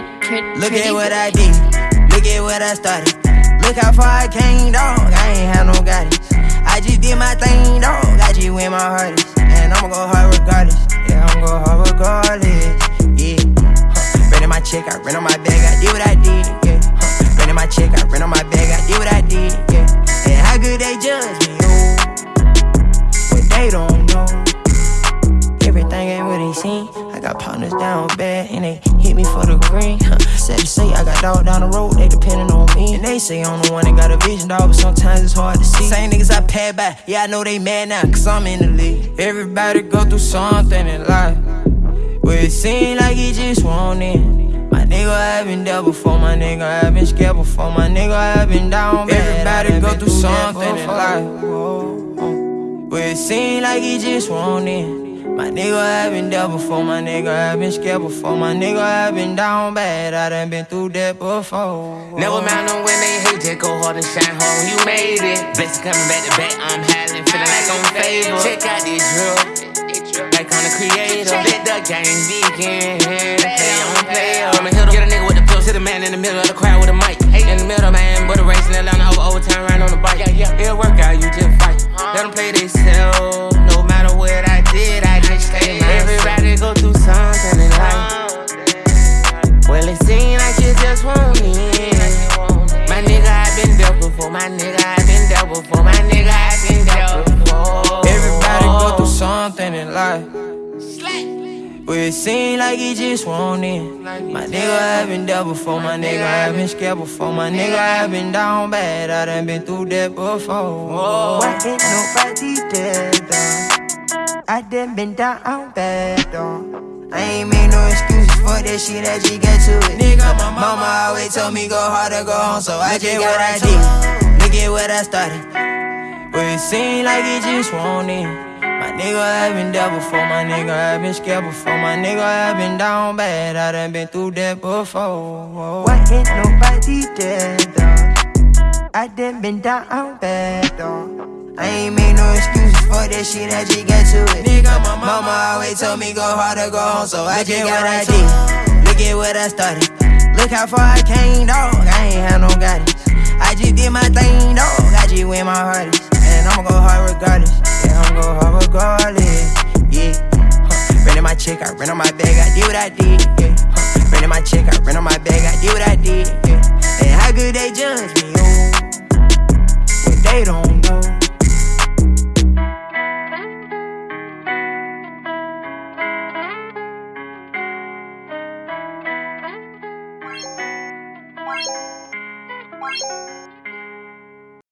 Look at what I did. Look at what I started. Look how far I came, dog. I ain't had no guidance. I just did my thing, dog. I just went my hardest. And I'ma go hard regardless. Yeah, I'ma go hard regardless. Yeah. Huh. Ran in my check, I ran on my bag, I I did. Me for the green. Huh. Sad to say, I got dog down the road, they depending on me. And they say I'm the one that got a vision, dog, but sometimes it's hard to see. Same niggas I pad by, yeah, I know they mad now, cause I'm in the league. Everybody go through something in life. Where it seem like he just want it. My nigga, I've been there before, my nigga, I've been scared before, my nigga, I've been down bad. Everybody go through something in life. Where it seem like he just want it. My nigga, I been there before, my nigga, I been scared before, my nigga, I been down bad, I done been through that before. Never mind them when they hate, just go hard and shine hard. You made it. Blessings coming back to back, I'm howling, feeling like I'm favored. Check out this drill, like I'm the creator. Let the game begin. Play on play on. I'ma hit get a nigga with the pills, hit a man in the middle of the crowd with a mic. In the middle, man, but a race in Atlanta over overtime, right on the bike. It'll work out, you just fight. Let them play they Where it seem like he just want it. My nigga, I been there before. My nigga, I been scared before. My nigga, I been down bad. I done been through that before. Why ain't nobody there, though? I done been down bad, though. I ain't made no excuses for that shit, I just get to it. Nigga, my mama always told me go hard or go home, so I just what I did. Look at what I started. Where it seem like he just want it. My nigga, I've been there before, my nigga, I've been scared before, my nigga, I've been down bad, I done been through that before. Why ain't nobody there, though? I done been down bad, though. I ain't made no excuses for that shit, I just get to it. Nigga, my mama always told me go hard or go home, so I just what I did. Look at what I started. Look how far I came, dog. I ain't had no guidance. I just did my thing, dog. I just went my hardest. And I'ma go hard regardless. Regardless. Yeah. Huh. Ran in my check, I ran on my bag, I did what I did. Yeah. Huh. Ran in my check, I ran on my bag, I did what I did.